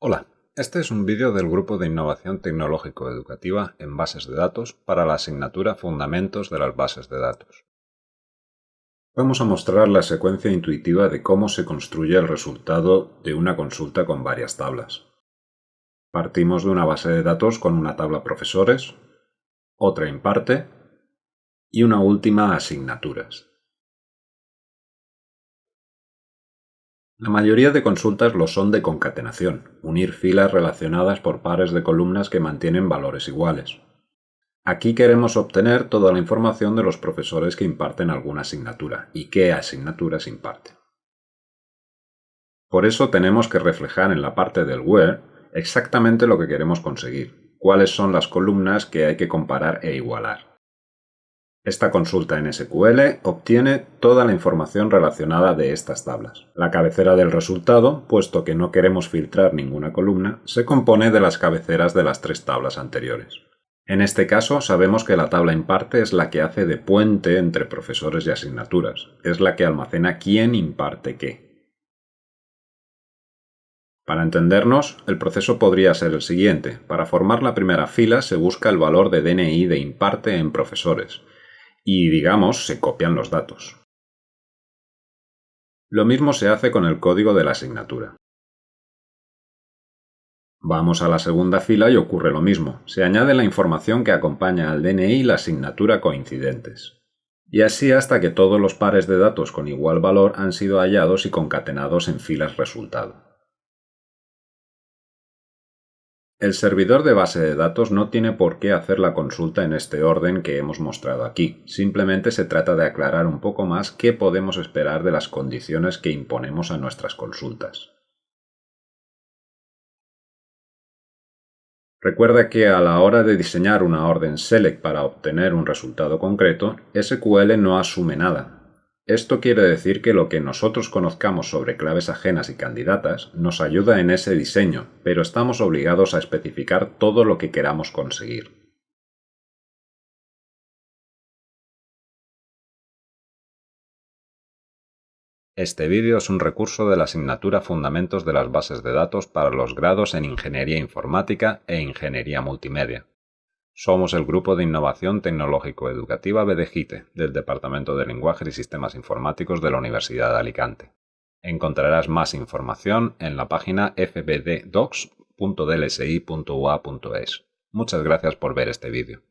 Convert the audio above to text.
Hola, este es un vídeo del Grupo de Innovación Tecnológico-Educativa en Bases de Datos para la asignatura Fundamentos de las Bases de Datos. Vamos a mostrar la secuencia intuitiva de cómo se construye el resultado de una consulta con varias tablas. Partimos de una base de datos con una tabla profesores, otra imparte y una última asignaturas. La mayoría de consultas lo son de concatenación, unir filas relacionadas por pares de columnas que mantienen valores iguales. Aquí queremos obtener toda la información de los profesores que imparten alguna asignatura y qué asignaturas imparten. Por eso tenemos que reflejar en la parte del where exactamente lo que queremos conseguir, cuáles son las columnas que hay que comparar e igualar. Esta consulta en SQL obtiene toda la información relacionada de estas tablas. La cabecera del resultado, puesto que no queremos filtrar ninguna columna, se compone de las cabeceras de las tres tablas anteriores. En este caso sabemos que la tabla imparte es la que hace de puente entre profesores y asignaturas, es la que almacena quién imparte qué. Para entendernos, el proceso podría ser el siguiente. Para formar la primera fila se busca el valor de DNI de imparte en profesores, y, digamos, se copian los datos. Lo mismo se hace con el código de la asignatura. Vamos a la segunda fila y ocurre lo mismo. Se añade la información que acompaña al DNI y la asignatura coincidentes. Y así hasta que todos los pares de datos con igual valor han sido hallados y concatenados en filas resultado. El servidor de base de datos no tiene por qué hacer la consulta en este orden que hemos mostrado aquí, simplemente se trata de aclarar un poco más qué podemos esperar de las condiciones que imponemos a nuestras consultas. Recuerda que a la hora de diseñar una orden select para obtener un resultado concreto, SQL no asume nada, esto quiere decir que lo que nosotros conozcamos sobre claves ajenas y candidatas nos ayuda en ese diseño, pero estamos obligados a especificar todo lo que queramos conseguir. Este vídeo es un recurso de la asignatura Fundamentos de las Bases de Datos para los grados en Ingeniería Informática e Ingeniería Multimedia. Somos el Grupo de Innovación Tecnológico-Educativa BDGITE, del Departamento de Lenguajes y Sistemas Informáticos de la Universidad de Alicante. Encontrarás más información en la página fbddocs.dlsi.ua.es. Muchas gracias por ver este vídeo.